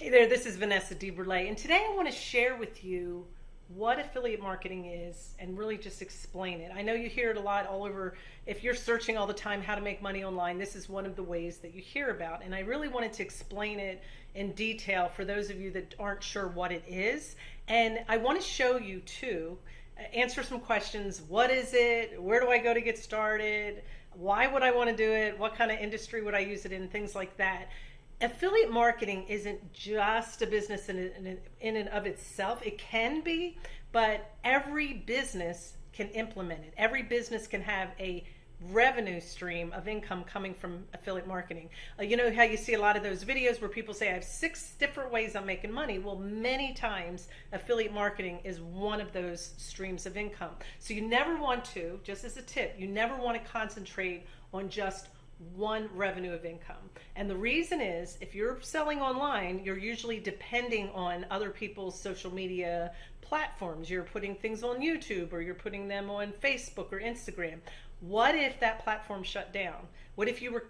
Hey there, this is Vanessa DeBurle, and today I want to share with you what affiliate marketing is and really just explain it. I know you hear it a lot all over. If you're searching all the time how to make money online, this is one of the ways that you hear about. And I really wanted to explain it in detail for those of you that aren't sure what it is. And I want to show you too, uh, answer some questions. What is it? Where do I go to get started? Why would I want to do it? What kind of industry would I use it in? Things like that affiliate marketing isn't just a business in, in, in and of itself. It can be, but every business can implement it. Every business can have a revenue stream of income coming from affiliate marketing. Uh, you know how you see a lot of those videos where people say, I have six different ways I'm making money. Well, many times affiliate marketing is one of those streams of income. So you never want to, just as a tip, you never want to concentrate on just one revenue of income. And the reason is if you're selling online, you're usually depending on other people's social media platforms. You're putting things on YouTube or you're putting them on Facebook or Instagram. What if that platform shut down? What if you were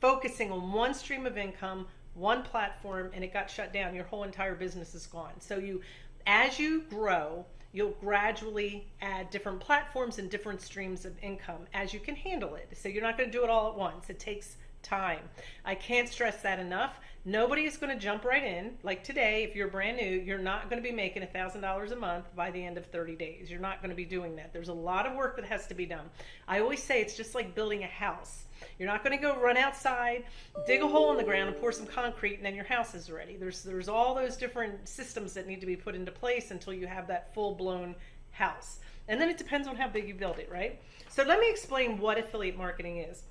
focusing on one stream of income, one platform, and it got shut down? Your whole entire business is gone. So you, as you grow, you'll gradually add different platforms and different streams of income as you can handle it. So you're not going to do it all at once. It takes time. I can't stress that enough. Nobody is going to jump right in. Like today, if you're brand new, you're not going to be making $1,000 a month by the end of 30 days. You're not going to be doing that. There's a lot of work that has to be done. I always say it's just like building a house. You're not going to go run outside, dig a hole in the ground and pour some concrete and then your house is ready. There's there's all those different systems that need to be put into place until you have that full-blown house. And then it depends on how big you build it, right? So let me explain what affiliate marketing is.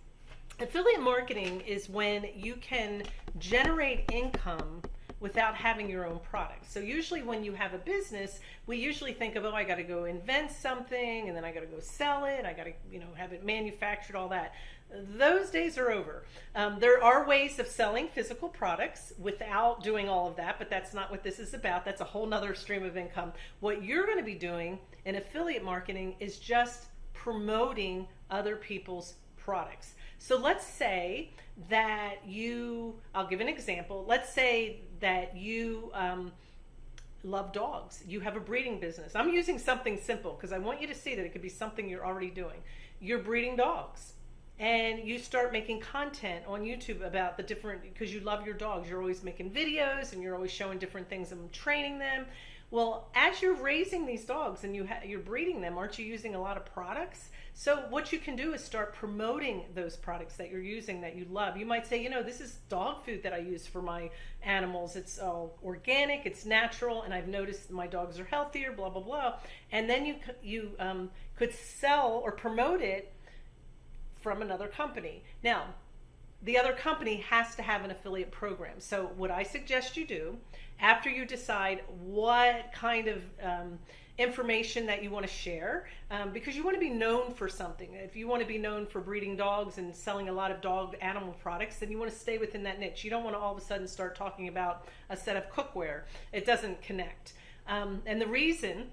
Affiliate marketing is when you can generate income without having your own product. So usually when you have a business, we usually think of, oh, I got to go invent something and then I got to go sell it. I got to, you know, have it manufactured, all that. Those days are over. Um, there are ways of selling physical products without doing all of that, but that's not what this is about. That's a whole nother stream of income. What you're going to be doing in affiliate marketing is just promoting other people's products. So let's say that you, I'll give an example. Let's say that you um, love dogs. You have a breeding business. I'm using something simple because I want you to see that it could be something you're already doing. You're breeding dogs and you start making content on YouTube about the different because you love your dogs. You're always making videos and you're always showing different things and training them. Well, as you're raising these dogs and you you're breeding them, aren't you using a lot of products? So what you can do is start promoting those products that you're using that you love. You might say, you know, this is dog food that I use for my animals. It's all organic, it's natural, and I've noticed my dogs are healthier, blah, blah, blah. And then you, you um, could sell or promote it from another company. Now, the other company has to have an affiliate program. So what I suggest you do after you decide what kind of um, information that you want to share um, because you want to be known for something. If you want to be known for breeding dogs and selling a lot of dog animal products, then you want to stay within that niche. You don't want to all of a sudden start talking about a set of cookware. It doesn't connect. Um, and the reason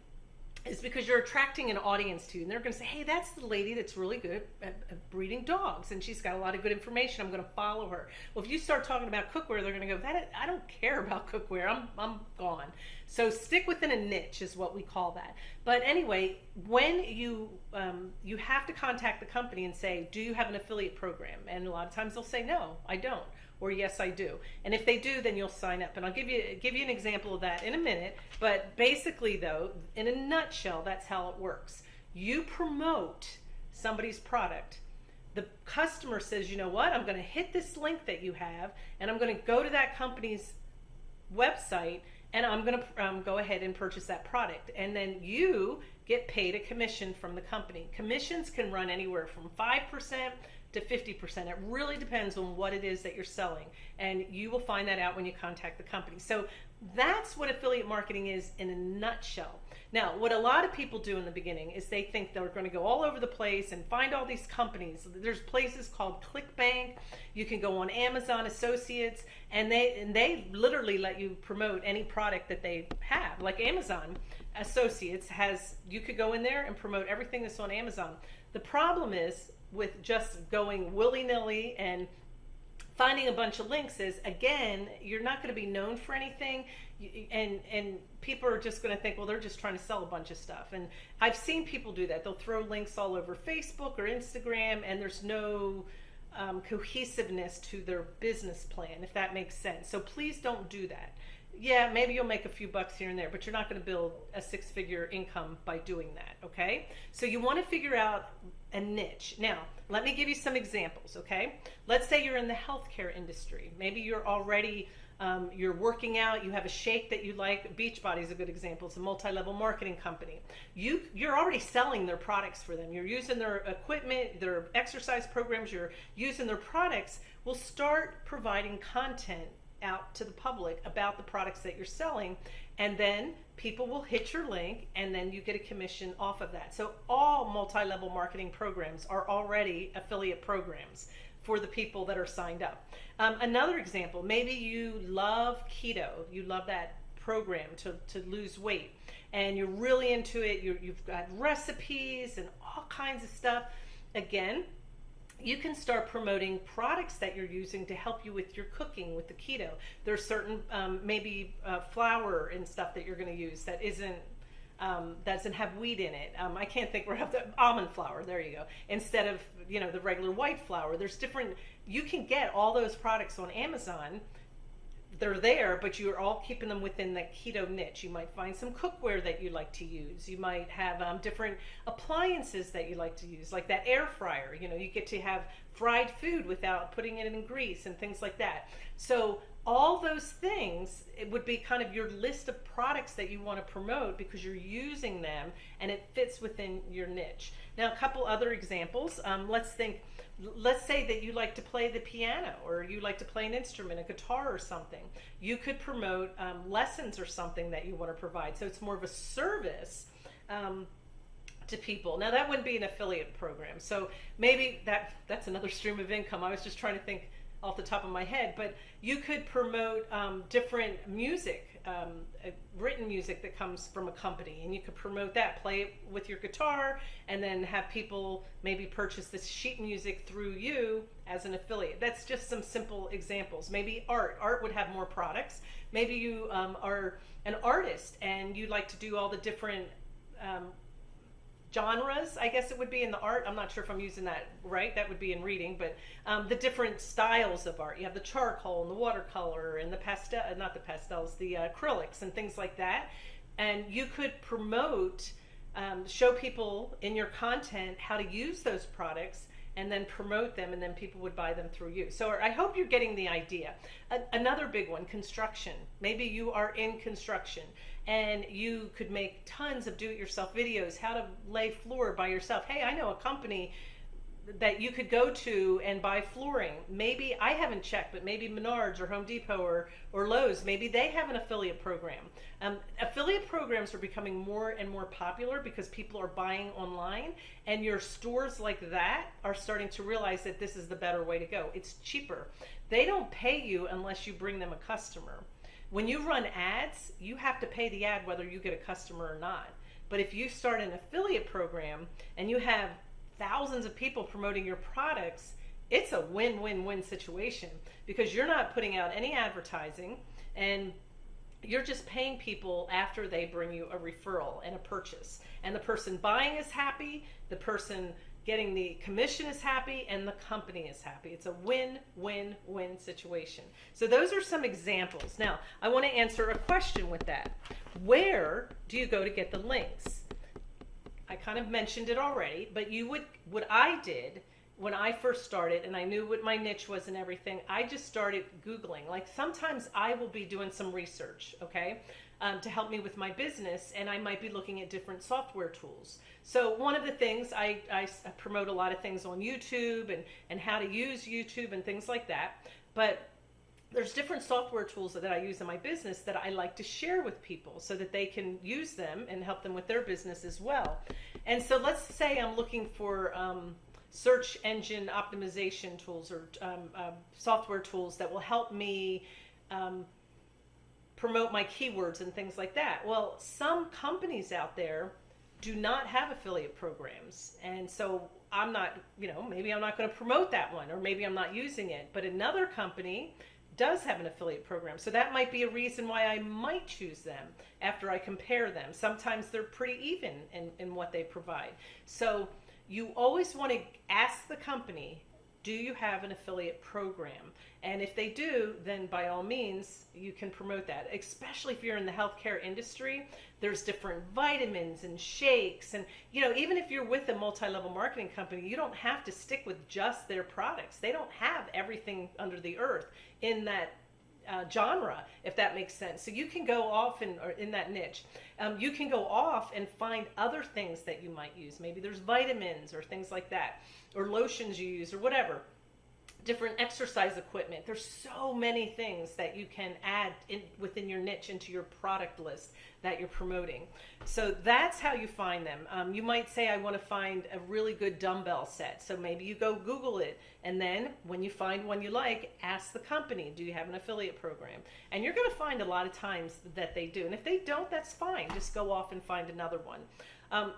is because you're attracting an audience to you. And they're going to say, hey, that's the lady that's really good at, at, breeding dogs. And she's got a lot of good information. I'm going to follow her. Well, if you start talking about cookware, they're going to go, that I don't care about cookware. I'm, I'm gone. So stick within a niche is what we call that. But anyway, when you, um, you have to contact the company and say, do you have an affiliate program? And a lot of times they'll say, no, I don't or yes I do. And if they do, then you'll sign up. And I'll give you give you an example of that in a minute. But basically though, in a nutshell, that's how it works. You promote somebody's product. The customer says, you know what, I'm going to hit this link that you have, and I'm going to go to that company's website, and I'm going to um, go ahead and purchase that product. And then you get paid a commission from the company. Commissions can run anywhere from 5% to 50%. It really depends on what it is that you're selling. And you will find that out when you contact the company. So that's what affiliate marketing is in a nutshell. Now, what a lot of people do in the beginning is they think they're going to go all over the place and find all these companies. There's places called ClickBank. You can go on Amazon Associates, and they and they literally let you promote any product that they have. Like Amazon Associates has, you could go in there and promote everything that's on Amazon. The problem is with just going willy-nilly and finding a bunch of links is again you're not going to be known for anything and and people are just going to think well they're just trying to sell a bunch of stuff and i've seen people do that they'll throw links all over facebook or instagram and there's no um, cohesiveness to their business plan if that makes sense. So please don't do that. Yeah maybe you'll make a few bucks here and there but you're not going to build a six figure income by doing that okay? So you want to figure out a niche. Now let me give you some examples okay? Let's say you're in the healthcare industry. Maybe you're already um, you're working out you have a shake that you like beachbody is a good example. It's a multi-level marketing company. You you're already selling their products for them. You're using their equipment their exercise programs you're using their products will start providing content out to the public about the products that you're selling and then people will hit your link and then you get a commission off of that. So all multi-level marketing programs are already affiliate programs for the people that are signed up um, another example maybe you love keto you love that program to, to lose weight and you're really into it you're, you've got recipes and all kinds of stuff again you can start promoting products that you're using to help you with your cooking with the keto. There's certain um, maybe uh, flour and stuff that you're going to use that isn't um, doesn't have wheat in it. Um, I can't think where have the almond flour. There you go. Instead of you know the regular white flour, there's different. You can get all those products on Amazon they're there, but you're all keeping them within that keto niche. You might find some cookware that you like to use. You might have um, different appliances that you like to use, like that air fryer. You know, you get to have fried food without putting it in grease and things like that. So all those things it would be kind of your list of products that you want to promote because you're using them and it fits within your niche. Now, a couple other examples. Um, let's think let's say that you like to play the piano or you like to play an instrument, a guitar or something. You could promote um, lessons or something that you want to provide. So it's more of a service. Um, to people. Now that wouldn't be an affiliate program. So maybe that that's another stream of income. I was just trying to think off the top of my head, but you could promote um, different music, um, uh, written music that comes from a company, and you could promote that, play it with your guitar, and then have people maybe purchase this sheet music through you as an affiliate. That's just some simple examples. Maybe art. Art would have more products. Maybe you um, are an artist and you like to do all the different um, genres, I guess it would be in the art. I'm not sure if I'm using that right. That would be in reading, but um, the different styles of art. You have the charcoal and the watercolor and the pastel, uh, not the pastels, the uh, acrylics and things like that. And you could promote, um, show people in your content how to use those products and then promote them and then people would buy them through you. So I hope you're getting the idea. A- another big one, construction. Maybe you are in construction and you could make tons of do-it-yourself videos, how to lay floor by yourself. Hey, I know a company that you could go to and buy flooring. Maybe I haven't checked, but maybe Menards or Home Depot or, or Lowe's, maybe they have an affiliate program. Um, affiliate programs are becoming more and more popular because people are buying online, and your stores like that are starting to realize that this is the better way to go. It's cheaper. They don't pay you unless you bring them a customer. When you run ads, you have to pay the ad whether you get a customer or not. But if you start an affiliate program and you have thousands of people promoting your products, it's a win-win-win situation because you're not putting out any advertising and you're just paying people after they bring you a referral and a purchase. And the person buying is happy, the person getting the commission is happy, and the company is happy. It's a win win win situation. So, those are some examples. Now, I want to answer a question with that. Where do you go to get the links? I kind of mentioned it already, but you would, what I did when I first started and I knew what my niche was and everything, I just started Googling. Like sometimes I will be doing some research, okay, um, to help me with my business, and I might be looking at different software tools. So one of the things I, I promote a lot of things on YouTube and, and how to use YouTube and things like that. But there's different software tools that I use in my business that I like to share with people so that they can use them and help them with their business as well. And so let's say I'm looking for um, search engine optimization tools or um, uh, software tools that will help me um, promote my keywords and things like that. Well, some companies out there do not have affiliate programs. And so I'm not, you know, maybe I'm not going to promote that one or maybe I'm not using it. But another company does have an affiliate program. So that might be a reason why I might choose them after I compare them. Sometimes they're pretty even in, in what they provide. So you always want to ask the company do you have an affiliate program? And if they do, then by all means, you can promote that. Especially if you're in the healthcare industry, there's different vitamins and shakes. And, you know, even if you're with a multi level marketing company, you don't have to stick with just their products. They don't have everything under the earth in that uh, genre, if that makes sense. So you can go off in, or in that niche. Um, you can go off and find other things that you might use. Maybe there's vitamins or things like that or lotions you use or whatever different exercise equipment. There's so many things that you can add in, within your niche into your product list that you're promoting. So that's how you find them. Um, you might say i want to find a really good dumbbell set. So maybe you go google it and then when you find one you like ask the company do you have an affiliate program? And you're going to find a lot of times that they do and if they don't that's fine. Just go off and find another one. Um,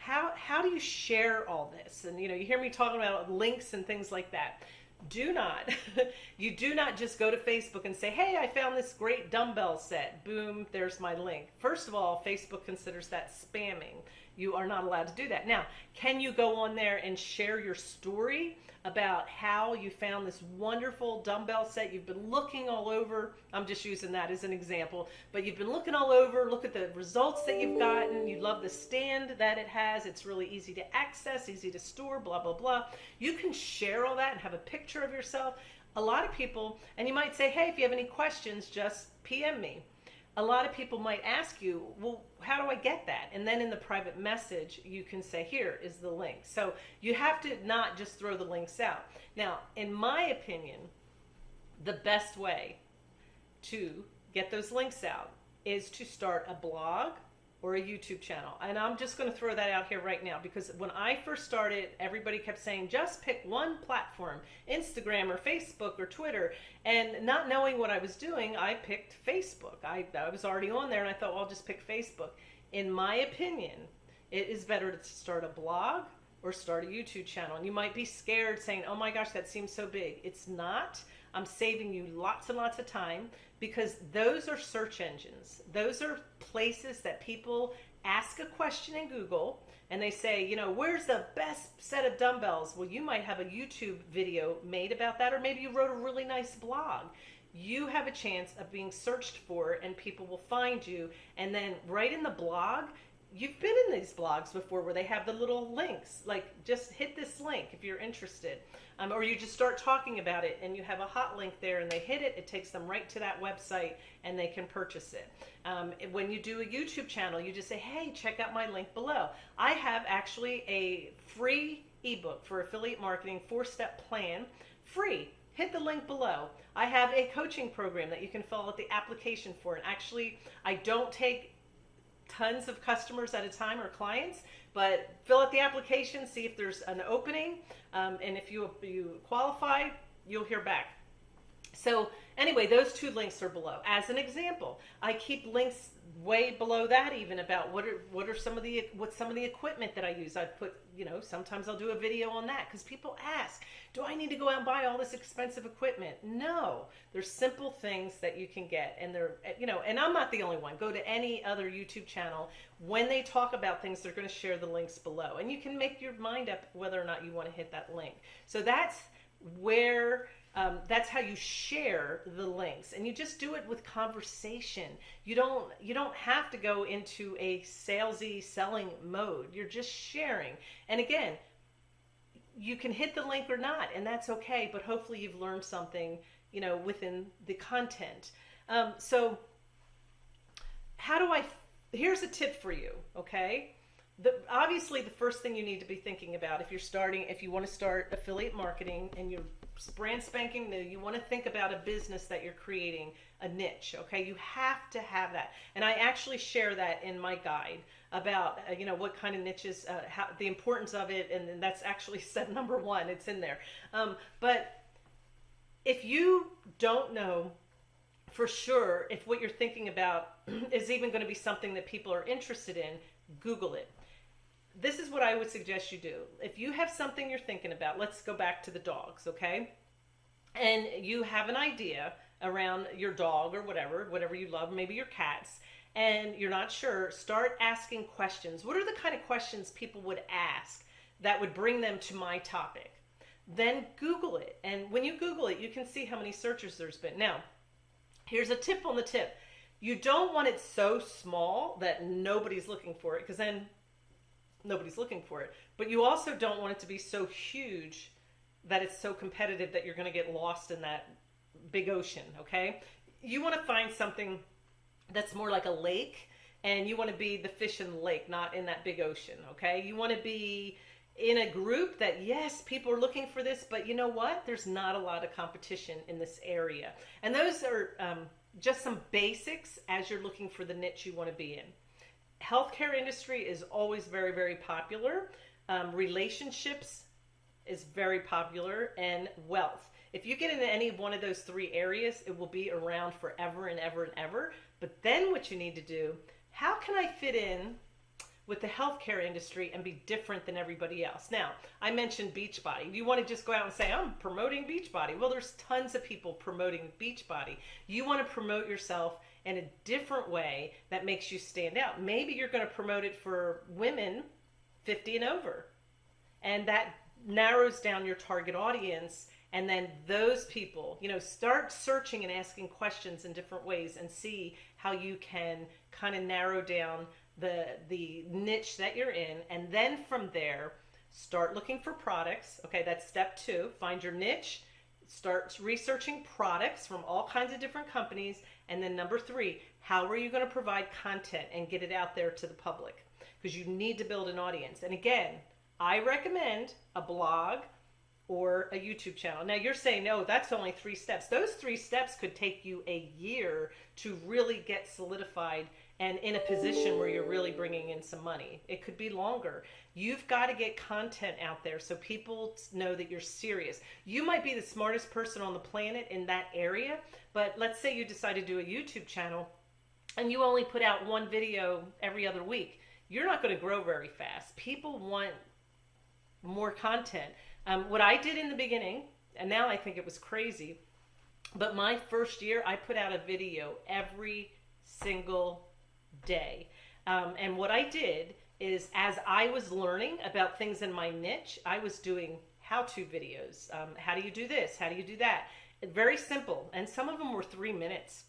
how how do you share all this? And you know, you hear me talking about links and things like that. Do not, you do not just go to Facebook and say, "Hey, I found this great dumbbell set." Boom, there's my link. First of all, Facebook considers that spamming. You are not allowed to do that. Now, can you go on there and share your story about how you found this wonderful dumbbell set? You've been looking all over. I'm just using that as an example, but you've been looking all over. Look at the results that you've gotten. You love the stand that it has. It's really easy to access, easy to store, blah, blah, blah. You can share all that and have a picture of yourself. A lot of people, and you might say, hey, if you have any questions, just PM me a lot of people might ask you, well, how do I get that? And then in the private message, you can say, here is the link. So you have to not just throw the links out. Now, in my opinion, the best way to get those links out is to start a blog or a YouTube channel. And I'm just going to throw that out here right now because when I first started, everybody kept saying just pick one platform, Instagram or Facebook or Twitter. And not knowing what I was doing, I picked Facebook. I, I was already on there and I thought, well, I'll just pick Facebook. In my opinion, it is better to start a blog or start a YouTube channel. And you might be scared saying, oh my gosh, that seems so big. It's not. I'm saving you lots and lots of time because those are search engines. Those are places that people ask a question in Google and they say, you know, where's the best set of dumbbells? Well, you might have a YouTube video made about that, or maybe you wrote a really nice blog. You have a chance of being searched for, and people will find you. And then, right in the blog, you've been in these blogs before where they have the little links like just hit this link if you're interested um, or you just start talking about it and you have a hot link there and they hit it it takes them right to that website and they can purchase it um, when you do a youtube channel you just say hey check out my link below i have actually a free ebook for affiliate marketing four step plan free hit the link below. I have a coaching program that you can fill out the application for. And actually, I don't take tons of customers at a time or clients, but fill out the application, see if there's an opening, um, and if you, you qualify, you'll hear back. So anyway, those two links are below. As an example, I keep links way below that even about what are what are some of the what some of the equipment that I use. I put you know sometimes I'll do a video on that because people ask, do I need to go out and buy all this expensive equipment? No, there's simple things that you can get, and they're you know, and I'm not the only one. Go to any other YouTube channel. When they talk about things, they're going to share the links below, and you can make your mind up whether or not you want to hit that link. So that's where um, that's how you share the links. And you just do it with conversation. You don't you don't have to go into a salesy selling mode. You're just sharing. And again you can hit the link or not and that's okay but hopefully you've learned something you know within the content. Um, so how do i here's a tip for you okay? The, obviously the first thing you need to be thinking about if you're starting if you want to start affiliate marketing and you're brand spanking new. You want to think about a business that you're creating, a niche, okay? You have to have that. And I actually share that in my guide about, uh, you know, what kind of niches, uh, how, the importance of it, and that's actually step number one. It's in there. Um, but if you don't know for sure if what you're thinking about is even going to be something that people are interested in, Google it this is what I would suggest you do. If you have something you're thinking about, let's go back to the dogs, okay? And you have an idea around your dog or whatever, whatever you love, maybe your cats, and you're not sure, start asking questions. What are the kind of questions people would ask that would bring them to my topic? Then Google it. And when you Google it, you can see how many searches there's been. Now, here's a tip on the tip. You don't want it so small that nobody's looking for it because then nobody's looking for it. But you also don't want it to be so huge that it's so competitive that you're going to get lost in that big ocean, okay? You want to find something that's more like a lake and you want to be the fish in the lake, not in that big ocean, okay? You want to be in a group that yes, people are looking for this, but you know what? There's not a lot of competition in this area. And those are um, just some basics as you're looking for the niche you want to be in. Healthcare industry is always very, very popular. Um, relationships is very popular and wealth. If you get into any one of those three areas, it will be around forever and ever and ever. But then what you need to do, how can I fit in with the healthcare industry and be different than everybody else? Now, I mentioned Beachbody. You want to just go out and say, I'm promoting Beachbody. Well, there's tons of people promoting Beachbody. You want to promote yourself in a different way that makes you stand out. Maybe you're going to promote it for women 50 and over. And that narrows down your target audience and then those people you know start searching and asking questions in different ways and see how you can kind of narrow down the the niche that you're in and then from there start looking for products okay that's step 2 find your niche start researching products from all kinds of different companies and then number 3 how are you going to provide content and get it out there to the public because you need to build an audience and again I recommend a blog or a YouTube channel. Now you're saying, no, that's only three steps. Those three steps could take you a year to really get solidified and in a position where you're really bringing in some money. It could be longer. You've got to get content out there so people know that you're serious. You might be the smartest person on the planet in that area, but let's say you decide to do a YouTube channel and you only put out one video every other week. You're not going to grow very fast. People want more content. Um, what I did in the beginning, and now I think it was crazy, but my first year, I put out a video every single day. Um, and what I did is, as I was learning about things in my niche, I was doing how to videos. Um, how do you do this? How do you do that? Very simple. And some of them were three minutes.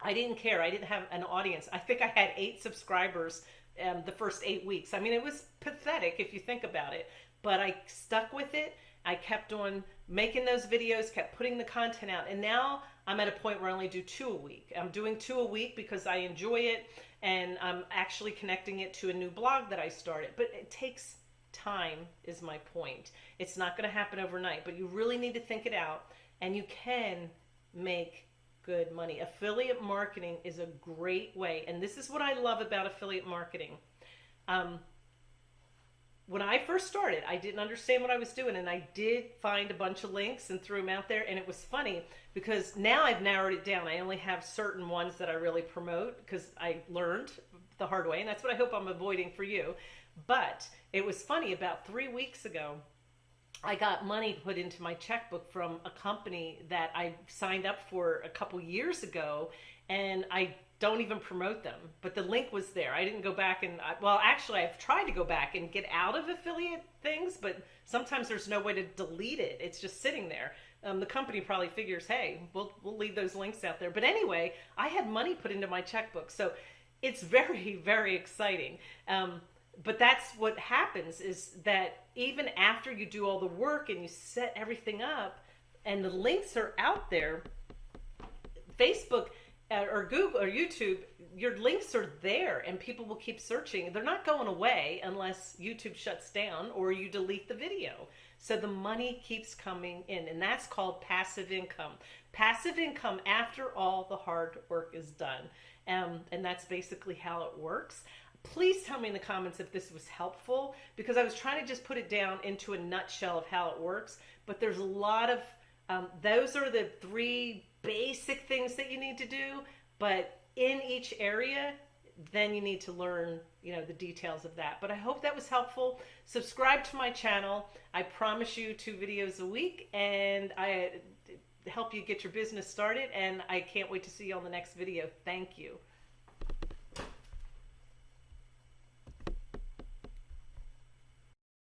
I didn't care. I didn't have an audience. I think I had eight subscribers um, the first eight weeks. I mean, it was pathetic if you think about it but I stuck with it. I kept on making those videos, kept putting the content out, and now I'm at a point where I only do two a week. I'm doing two a week because I enjoy it, and I'm actually connecting it to a new blog that I started. But it takes time, is my point. It's not going to happen overnight, but you really need to think it out, and you can make good money. Affiliate marketing is a great way, and this is what I love about affiliate marketing. Um, when I first started, I didn't understand what I was doing, and I did find a bunch of links and threw them out there. And it was funny because now I've narrowed it down. I only have certain ones that I really promote because I learned the hard way, and that's what I hope I'm avoiding for you. But it was funny about three weeks ago. I got money put into my checkbook from a company that I signed up for a couple years ago, and I don't even promote them. But the link was there. I didn't go back and, well, actually, I've tried to go back and get out of affiliate things, but sometimes there's no way to delete it. It's just sitting there. Um, the company probably figures, hey, we'll, we'll leave those links out there. But anyway, I had money put into my checkbook. So it's very, very exciting. Um, but that's what happens is that even after you do all the work and you set everything up and the links are out there, Facebook – uh, or Google or YouTube, your links are there and people will keep searching. They're not going away unless YouTube shuts down or you delete the video. So the money keeps coming in, and that's called passive income. Passive income after all the hard work is done. Um, and that's basically how it works. Please tell me in the comments if this was helpful because I was trying to just put it down into a nutshell of how it works. But there's a lot of, um, those are the three basic things that you need to do, but in each area, then you need to learn, you know, the details of that. But I hope that was helpful. Subscribe to my channel. I promise you two videos a week and I uh, help you get your business started and I can't wait to see you on the next video. Thank you.